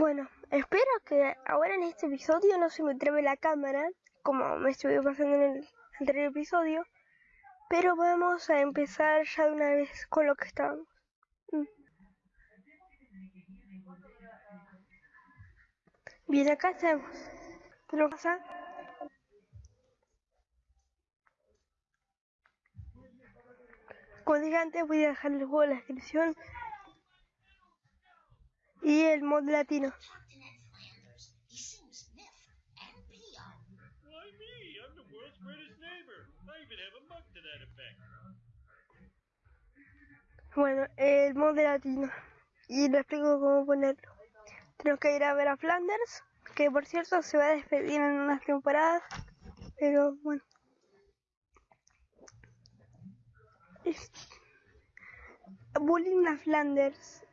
Bueno, espero que ahora en este episodio no se me trabe la cámara, como me estuve pasando en el anterior episodio, pero vamos a empezar ya de una vez con lo que estábamos. Mm. Bien, acá estamos. ¿Qué lo pasa? Como dije antes, voy a dejar el juego en la descripción y el mod latino. Bueno, el mod latino. Y le explico cómo ponerlo. Tenemos que ir a ver a Flanders, que por cierto se va a despedir en unas temporadas. Pero bueno. Bullying a Flanders.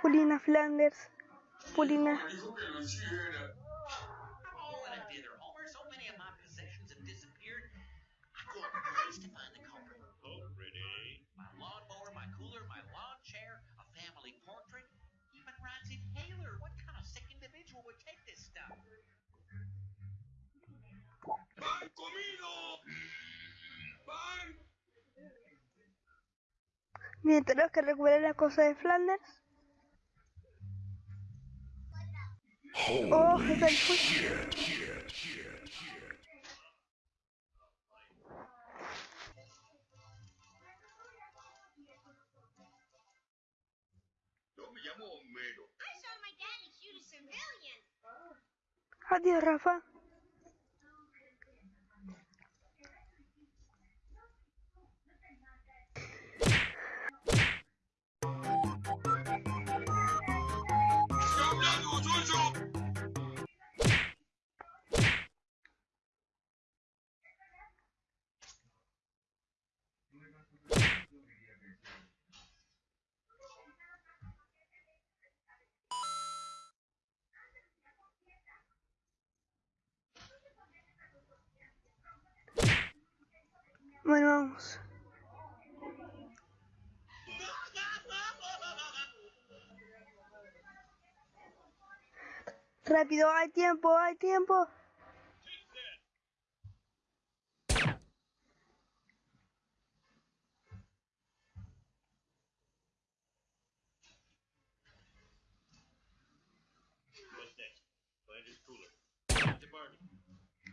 Paulina Flanders. Paulina. My Bien, tenemos que recuperar las cosas de Flanders. Oh, está el fuego. Yo me llamo Homero. I saw my daddy shoot a civilian. Adiós, Rafa. Bueno, vamos. Rápido, hay tiempo, hay tiempo.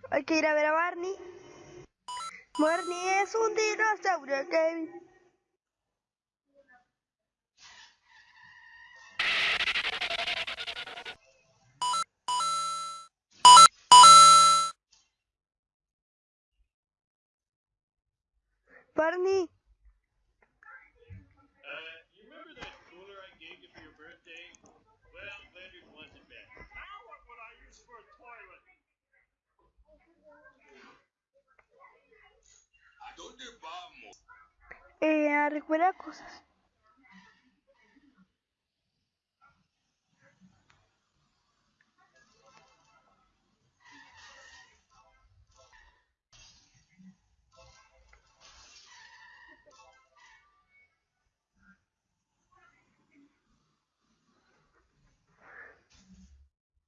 Hay que ir a ver a Barney. Barney es un dinosaurio, Kevin. Barney, dónde vamos? eh, a recuperar cosas.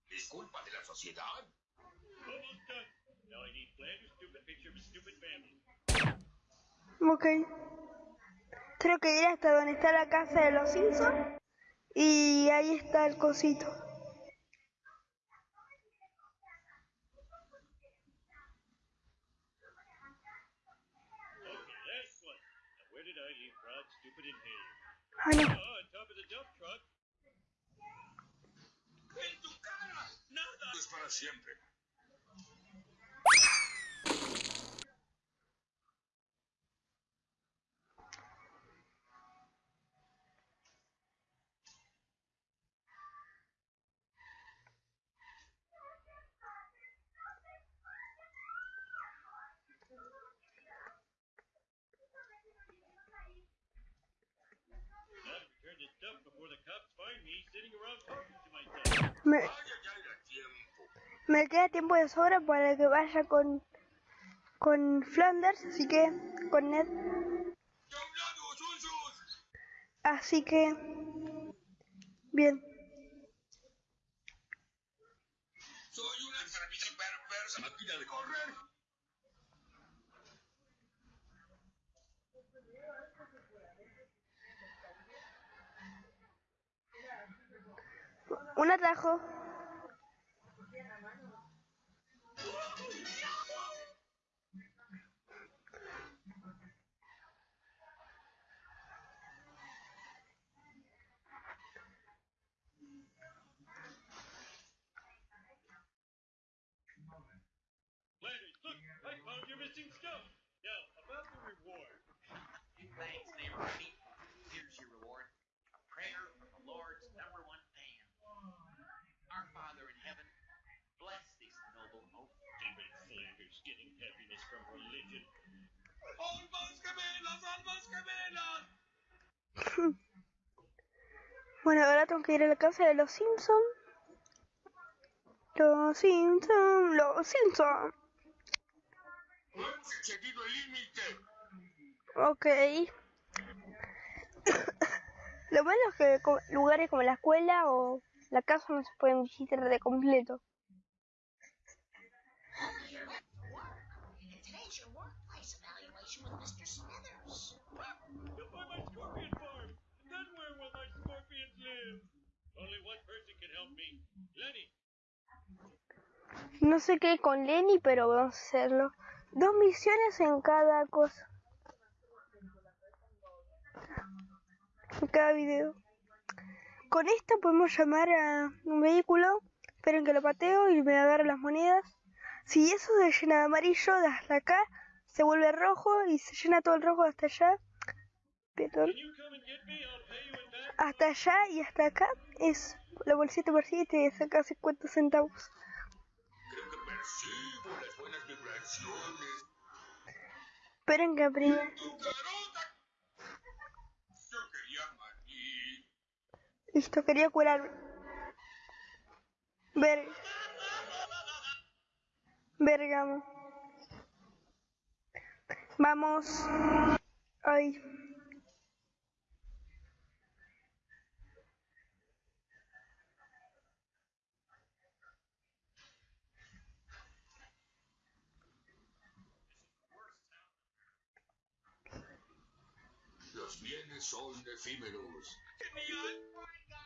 ¿Es culpa de la sociedad? Almost done. Now I need Flanders' stupid picture of a stupid family. Ok. Creo que ir hasta donde está la casa de los Simpsons. Y ahí está el cosito. Okay, last one. Now where did I leave Rod's stupid inhaler? Ah, no. Oh, on top of the dump truck. ¡En tu cara! ¡Nada! Es para siempre. Me, queda tiempo de sobra para que vaya con con Flanders, así que con Ned. Así que bien. Soy una de correr. Un atajo. Bueno, ahora tengo que ir a la casa de los Simpson. Los Simpson, los Simpson. Ok. Lo malo es que lugares como la escuela o la casa no se pueden visitar de completo. Mr. Smithers. You'll buy my scorpion farm. And then where will my scorpions live? Only one person can help me. Lenny. No sé qué con Lenny, pero vamos a hacerlo. Dos misiones en cada cosa. En cada video. Con esto podemos llamar a un vehículo. Esperen que lo pateo y me agarro las monedas. Si eso se llena de amarillo, hasta acá se vuelve rojo y se llena todo el rojo hasta allá. Perdón. Hasta allá y hasta acá es la bolsita por sí te saca 50 centavos. Creo que quería maní. Listo, quería curarme. Ver. Bergamo. Vamos. Ay. Los bienes son efímeros. ¡Genial!